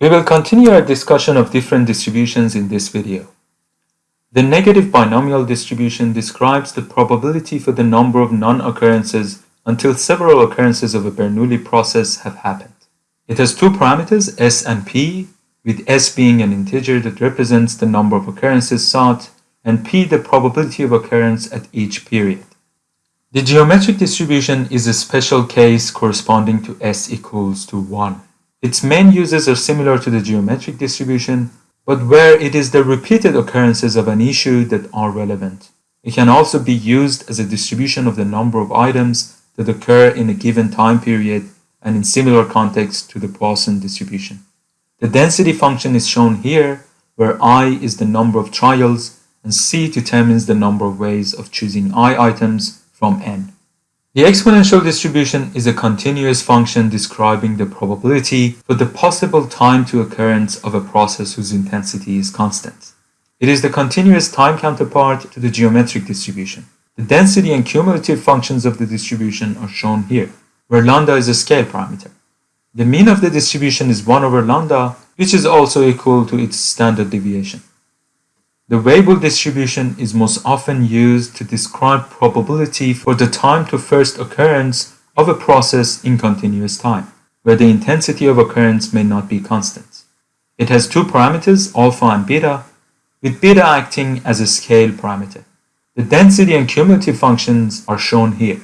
We will continue our discussion of different distributions in this video. The negative binomial distribution describes the probability for the number of non-occurrences until several occurrences of a Bernoulli process have happened. It has two parameters, s and p, with s being an integer that represents the number of occurrences sought, and p the probability of occurrence at each period. The geometric distribution is a special case corresponding to s equals to 1. Its main uses are similar to the geometric distribution, but where it is the repeated occurrences of an issue that are relevant. It can also be used as a distribution of the number of items that occur in a given time period and in similar context to the Poisson distribution. The density function is shown here, where i is the number of trials and c determines the number of ways of choosing i items from n. The exponential distribution is a continuous function describing the probability for the possible time to occurrence of a process whose intensity is constant. It is the continuous time counterpart to the geometric distribution. The density and cumulative functions of the distribution are shown here, where lambda is a scale parameter. The mean of the distribution is 1 over lambda, which is also equal to its standard deviation. The Weibull distribution is most often used to describe probability for the time to first occurrence of a process in continuous time, where the intensity of occurrence may not be constant. It has two parameters, alpha and beta, with beta acting as a scale parameter. The density and cumulative functions are shown here,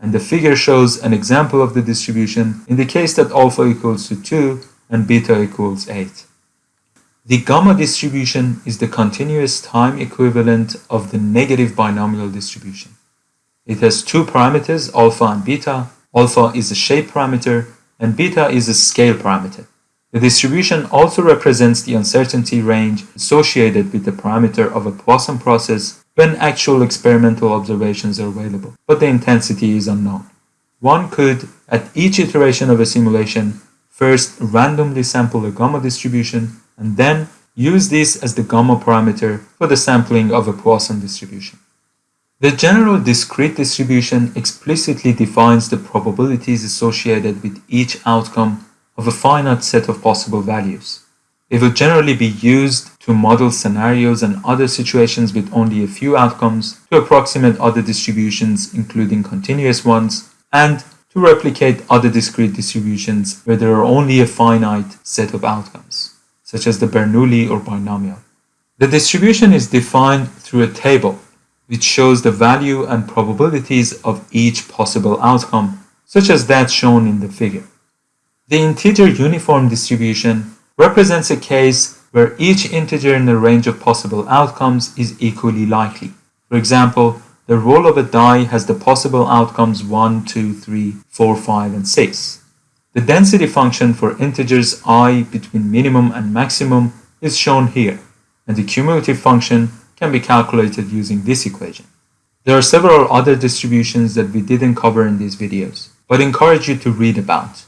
and the figure shows an example of the distribution in the case that alpha equals to 2 and beta equals 8. The gamma distribution is the continuous time equivalent of the negative binomial distribution. It has two parameters, alpha and beta. Alpha is a shape parameter and beta is a scale parameter. The distribution also represents the uncertainty range associated with the parameter of a Poisson process when actual experimental observations are available, but the intensity is unknown. One could, at each iteration of a simulation, first randomly sample a gamma distribution and then use this as the gamma parameter for the sampling of a Poisson distribution. The general discrete distribution explicitly defines the probabilities associated with each outcome of a finite set of possible values. It will generally be used to model scenarios and other situations with only a few outcomes, to approximate other distributions including continuous ones, and to replicate other discrete distributions where there are only a finite set of outcomes such as the Bernoulli or binomial. The distribution is defined through a table which shows the value and probabilities of each possible outcome, such as that shown in the figure. The integer uniform distribution represents a case where each integer in a range of possible outcomes is equally likely. For example, the roll of a die has the possible outcomes 1, 2, 3, 4, 5, and 6. The density function for integers i between minimum and maximum is shown here, and the cumulative function can be calculated using this equation. There are several other distributions that we didn't cover in these videos, but encourage you to read about.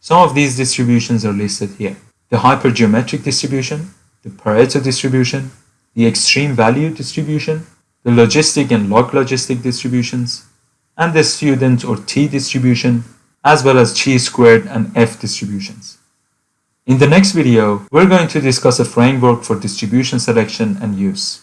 Some of these distributions are listed here. The hypergeometric distribution, the Pareto distribution, the extreme value distribution, the logistic and log logistic distributions, and the student or T distribution as well as chi-squared and F distributions. In the next video, we're going to discuss a framework for distribution selection and use.